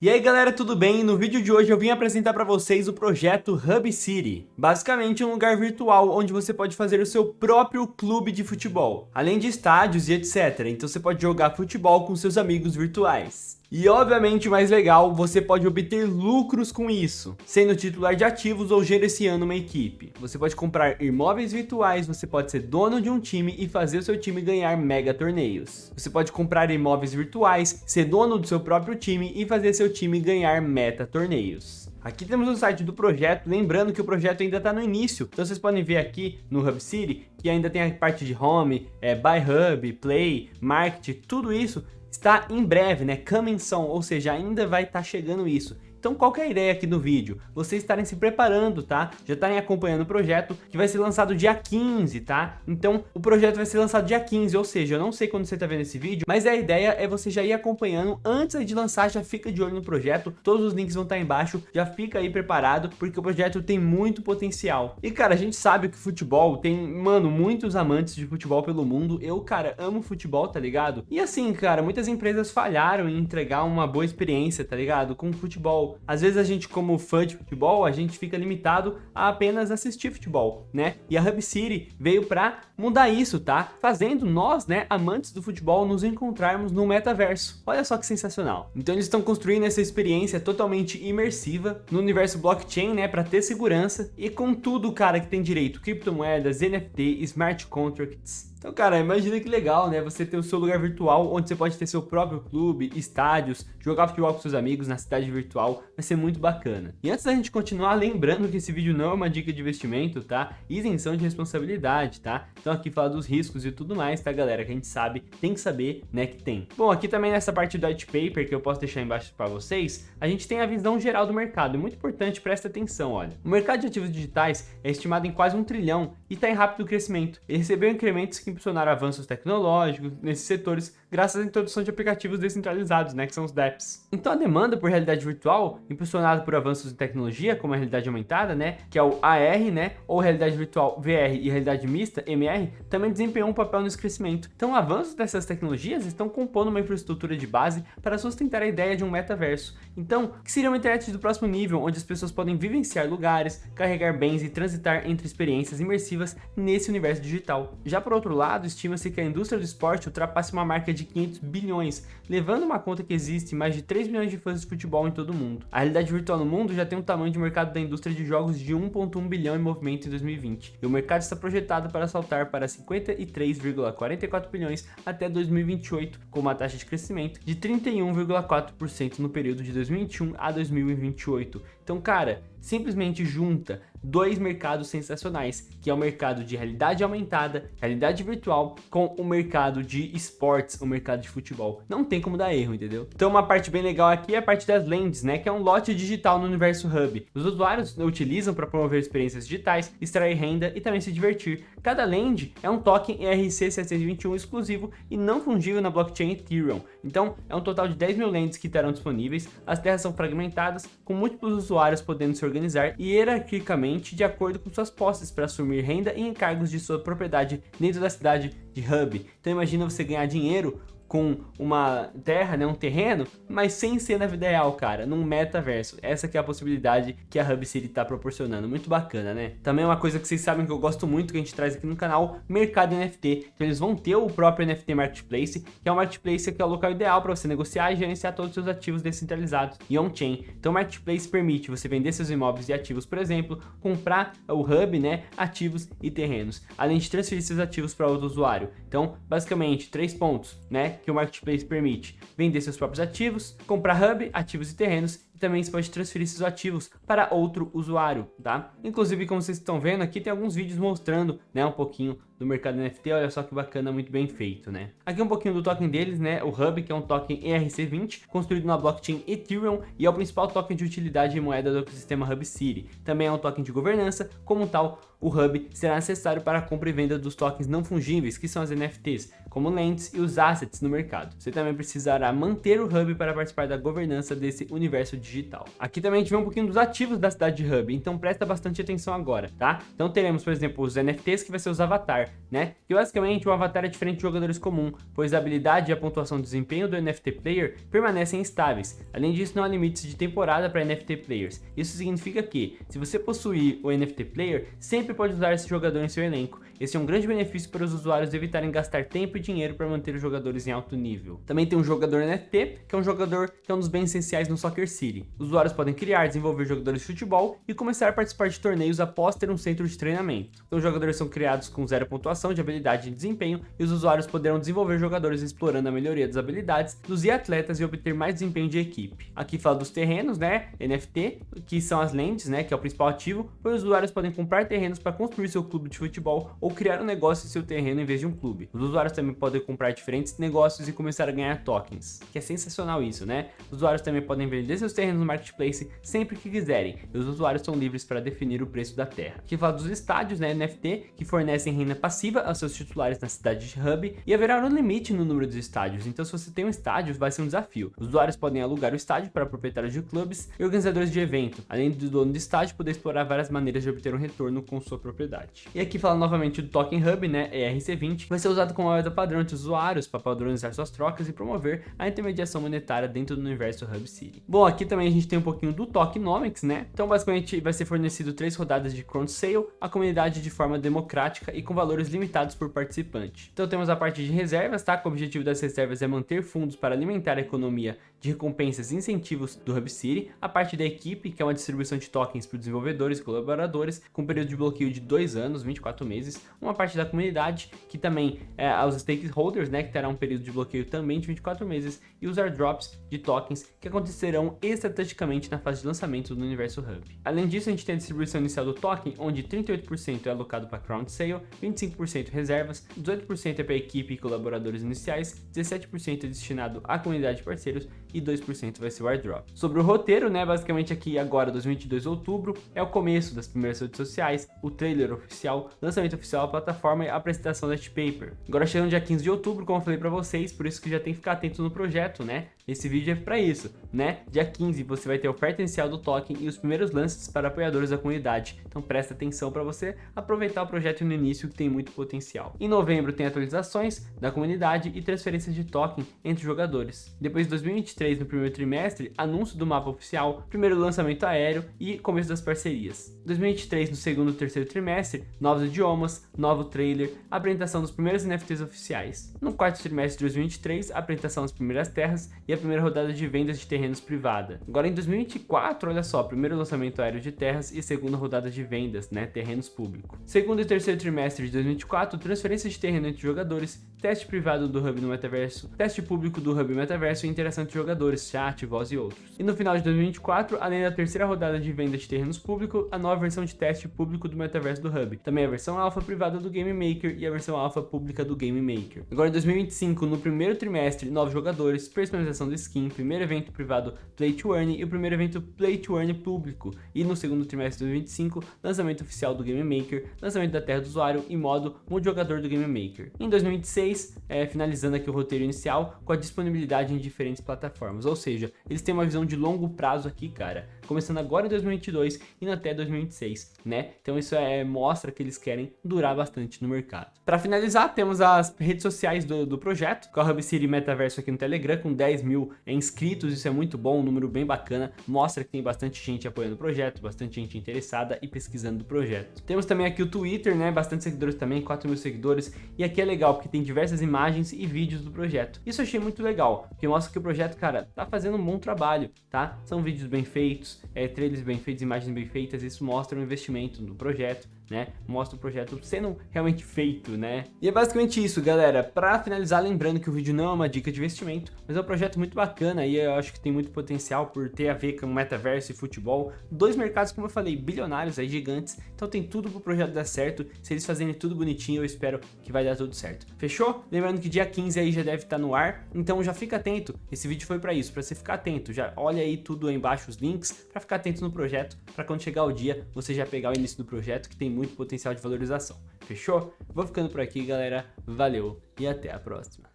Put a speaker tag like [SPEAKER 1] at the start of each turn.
[SPEAKER 1] E aí galera, tudo bem? No vídeo de hoje eu vim apresentar para vocês o projeto Hub City. Basicamente um lugar virtual onde você pode fazer o seu próprio clube de futebol, além de estádios e etc. Então você pode jogar futebol com seus amigos virtuais. E obviamente mais legal, você pode obter lucros com isso, sendo titular de ativos ou gerenciando uma equipe. Você pode comprar imóveis virtuais, você pode ser dono de um time e fazer o seu time ganhar mega torneios. Você pode comprar imóveis virtuais, ser dono do seu próprio time e fazer seu time ganhar meta torneios. Aqui temos o site do projeto, lembrando que o projeto ainda está no início, então vocês podem ver aqui no Hub City que ainda tem a parte de Home, é, Buy Hub, Play, Market, tudo isso está em breve, né? Coming soon, ou seja, ainda vai estar tá chegando isso. Então qual é a ideia aqui do vídeo? Vocês estarem se preparando, tá? Já estarem acompanhando o projeto, que vai ser lançado dia 15, tá? Então o projeto vai ser lançado dia 15, ou seja, eu não sei quando você está vendo esse vídeo, mas a ideia é você já ir acompanhando antes de lançar, já fica de olho no projeto, todos os links vão estar embaixo, já fica aí preparado, porque o projeto tem muito potencial. E cara, a gente sabe que futebol tem, mano, muitos amantes de futebol pelo mundo, eu, cara, amo futebol, tá ligado? E assim, cara, muitas empresas falharam em entregar uma boa experiência, tá ligado? Com futebol às vezes a gente, como fã de futebol, a gente fica limitado a apenas assistir futebol, né? E a Hub City veio para mudar isso, tá? Fazendo nós, né, amantes do futebol, nos encontrarmos no metaverso. Olha só que sensacional. Então eles estão construindo essa experiência totalmente imersiva no universo blockchain, né, para ter segurança e com tudo, cara, que tem direito, criptomoedas, NFT, smart contracts, então, cara, imagina que legal, né? Você ter o seu lugar virtual onde você pode ter seu próprio clube, estádios, jogar futebol com seus amigos na cidade virtual, vai ser muito bacana. E antes da gente continuar, lembrando que esse vídeo não é uma dica de investimento, tá? Isenção de responsabilidade, tá? Então aqui fala dos riscos e tudo mais, tá, galera? Que a gente sabe, tem que saber, né, que tem. Bom, aqui também nessa parte do white paper, que eu posso deixar embaixo para vocês, a gente tem a visão geral do mercado. É muito importante, presta atenção, olha. O mercado de ativos digitais é estimado em quase um trilhão e está em rápido crescimento. Ele recebeu incrementos que impulsionaram avanços tecnológicos nesses setores graças à introdução de aplicativos descentralizados, né, que são os dApps. Então a demanda por realidade virtual, impulsionada por avanços em tecnologia, como a realidade aumentada, né, que é o AR, né, ou realidade virtual VR e realidade mista, MR, também desempenhou um papel nesse crescimento. Então avanços dessas tecnologias estão compondo uma infraestrutura de base para sustentar a ideia de um metaverso. Então, que seria uma internet do próximo nível, onde as pessoas podem vivenciar lugares, carregar bens e transitar entre experiências imersivas nesse universo digital. Já por outro lado, estima-se que a indústria do esporte ultrapasse uma marca de 500 bilhões, levando uma conta que existe mais de 3 milhões de fãs de futebol em todo o mundo. A realidade virtual no mundo já tem um tamanho de mercado da indústria de jogos de 1.1 bilhão em movimento em 2020, e o mercado está projetado para saltar para 53,44 bilhões até 2028, com uma taxa de crescimento de 31,4% no período de 2021 a 2028. Então, cara, simplesmente junta dois mercados sensacionais, que é o mercado de realidade aumentada, realidade virtual, com o mercado de esportes, o mercado de futebol. Não tem como dar erro, entendeu? Então uma parte bem legal aqui é a parte das lentes, né, que é um lote digital no universo Hub. Os usuários utilizam para promover experiências digitais, extrair renda e também se divertir. Cada land é um token ERC721 exclusivo e não fungível na blockchain Ethereum. Então é um total de 10 mil lentes que estarão disponíveis, as terras são fragmentadas, com múltiplos usuários podendo se organizar e hierarquicamente de acordo com suas posses para assumir renda e encargos de sua propriedade dentro da cidade de Hub. Então imagina você ganhar dinheiro com uma terra, né, um terreno, mas sem ser na vida real, cara, num metaverso. Essa que é a possibilidade que a Hub City tá proporcionando. Muito bacana, né? Também uma coisa que vocês sabem que eu gosto muito, que a gente traz aqui no canal, mercado NFT. Então eles vão ter o próprio NFT Marketplace, que é o marketplace que é o local ideal para você negociar e gerenciar todos os seus ativos descentralizados e on-chain. Então o Marketplace permite você vender seus imóveis e ativos, por exemplo, comprar o Hub, né, ativos e terrenos, além de transferir seus ativos para outro usuário. Então, basicamente, três pontos, né? Que o Marketplace permite vender seus próprios ativos, comprar hub, ativos e terrenos também você pode transferir seus ativos para outro usuário, tá? Inclusive, como vocês estão vendo aqui, tem alguns vídeos mostrando, né, um pouquinho do mercado NFT, olha só que bacana, muito bem feito, né? Aqui um pouquinho do token deles, né, o Hub, que é um token ERC20, construído na blockchain Ethereum e é o principal token de utilidade e moeda do ecossistema Hub City. Também é um token de governança, como tal, o Hub será necessário para a compra e venda dos tokens não fungíveis, que são as NFTs, como lentes e os assets no mercado. Você também precisará manter o Hub para participar da governança desse universo digital. Aqui também a gente vê um pouquinho dos ativos da cidade de Hub, então presta bastante atenção agora, tá? Então teremos, por exemplo, os NFTs que vai ser os avatar, né? Que basicamente o avatar é diferente de jogadores comum, pois a habilidade e a pontuação de desempenho do NFT player permanecem estáveis. Além disso, não há limites de temporada para NFT players. Isso significa que, se você possuir o NFT player, sempre pode usar esse jogador em seu elenco. Esse é um grande benefício para os usuários evitarem gastar tempo e dinheiro para manter os jogadores em alto nível. Também tem um jogador NFT, que é um jogador que é um dos bens essenciais no Soccer City. Os usuários podem criar, desenvolver jogadores de futebol e começar a participar de torneios após ter um centro de treinamento. Então os jogadores são criados com zero pontuação de habilidade e desempenho e os usuários poderão desenvolver jogadores explorando a melhoria das habilidades dos atletas e obter mais desempenho de equipe. Aqui fala dos terrenos, né, NFT, que são as lentes, né, que é o principal ativo, pois os usuários podem comprar terrenos para construir seu clube de futebol ou criar um negócio em seu terreno em vez de um clube. Os usuários também podem comprar diferentes negócios e começar a ganhar tokens, que é sensacional isso, né? Os usuários também podem vender seus terrenos no marketplace sempre que quiserem, e os usuários são livres para definir o preço da terra. Aqui fala dos estádios, né, NFT, que fornecem renda passiva aos seus titulares na cidade de Hub, e haverá um limite no número de estádios, então se você tem um estádio, vai ser um desafio. Os usuários podem alugar o estádio para proprietários de clubes e organizadores de evento, além do dono do estádio poder explorar várias maneiras de obter um retorno com sua propriedade. E aqui fala novamente do Token Hub, né, ERC20, vai ser usado como moeda padrão de usuários para padronizar suas trocas e promover a intermediação monetária dentro do universo Hub City. Bom, aqui também a gente tem um pouquinho do Tokenomics, né? Então basicamente vai ser fornecido três rodadas de Crown Sale à comunidade de forma democrática e com valores limitados por participante. Então temos a parte de reservas, tá? O objetivo das reservas é manter fundos para alimentar a economia de recompensas e incentivos do Hub City, a parte da equipe, que é uma distribuição de tokens para desenvolvedores e colaboradores, com período de bloqueio de 2 anos, 24 meses, uma parte da comunidade, que também é aos stakeholders, né, que terá um período de bloqueio também de 24 meses, e os airdrops de tokens, que acontecerão estrategicamente na fase de lançamento do Universo Hub. Além disso, a gente tem a distribuição inicial do token, onde 38% é alocado para Crown Sale, 25% reservas, 18% é para equipe e colaboradores iniciais, 17% é destinado à comunidade de parceiros e 2% vai ser o airdrop. Sobre o roteiro, né, basicamente aqui agora, 2022 de outubro, é o começo das primeiras redes sociais, o trailer oficial, lançamento oficial da plataforma e a apresentação da paper. Agora chegando dia 15 de outubro, como eu falei para vocês, por isso que já tem que ficar atento no projeto, né? Esse vídeo é para isso, né? Dia 15 você vai ter a oferta inicial do token e os primeiros lances para apoiadores da comunidade. Então presta atenção para você aproveitar o projeto no início que tem muito potencial. Em novembro tem atualizações da comunidade e transferências de token entre jogadores. Depois de 2023 no primeiro trimestre, anúncio do mapa oficial, primeiro lançamento aéreo e começo das parcerias. 2023 no segundo e terceiro trimestre, novos idiomas, novo trailer, apresentação dos primeiros NFTs oficiais. No quarto trimestre de 2023, apresentação das primeiras terras e a primeira rodada de vendas de terrenos privada. Agora em 2024, olha só, primeiro lançamento aéreo de terras e segunda rodada de vendas, né, terrenos público. Segundo e terceiro trimestre de 2024, transferência de terreno entre jogadores, teste privado do Hub no metaverso, teste público do Hub metaverso e interação entre jogadores, chat, voz e outros. E no final de 2024, além da terceira rodada de venda de terrenos público, a nova versão de teste público do metaverso do Hub. Também a versão alfa privada do Game Maker e a versão alfa pública do Game Maker. Agora em 2025, no primeiro trimestre, novos jogadores, personalização do skin, primeiro evento privado Play to Earn e o primeiro evento Play to Earn público. E no segundo trimestre de 2025, lançamento oficial do Game Maker, lançamento da terra do usuário e modo multijogador do Game Maker. Em 2026, é, finalizando aqui o roteiro inicial, com a disponibilidade em diferentes plataformas, ou seja, eles têm uma visão de longo prazo aqui, cara, começando agora em 2022 e até 2026, né? Então isso é, mostra que eles querem durar bastante no mercado. Para finalizar, temos as redes sociais do, do projeto, com a Hub City Metaverso aqui no Telegram, com 10 mil inscritos, isso é muito bom, um número bem bacana, mostra que tem bastante gente apoiando o projeto, bastante gente interessada e pesquisando o projeto. Temos também aqui o Twitter, né? Bastante seguidores também, 4 mil seguidores, e aqui é legal, porque tem diversas imagens e vídeos do projeto. Isso eu achei muito legal, porque mostra que o projeto, cara, tá fazendo um bom trabalho, tá? São vídeos bem feitos, é, trailers bem feitos, imagens bem feitas, isso mostra o investimento no projeto, né? Mostra o projeto sendo realmente feito, né? E é basicamente isso, galera. Para finalizar, lembrando que o vídeo não é uma dica de investimento, mas é um projeto muito bacana e eu acho que tem muito potencial por ter a ver com metaverso e futebol. Dois mercados, como eu falei, bilionários aí, gigantes. Então tem tudo pro projeto dar certo. Se eles fazerem tudo bonitinho, eu espero que vai dar tudo certo. Fechou? Lembrando que dia 15 aí já deve estar no ar, então já fica atento. Esse vídeo foi para isso, para você ficar atento. Já olha aí tudo aí embaixo os links para ficar atento no projeto, para quando chegar o dia, você já pegar o início do projeto que tem muito potencial de valorização. fechou? Vou ficando por aqui, galera. Valeu e até a próxima.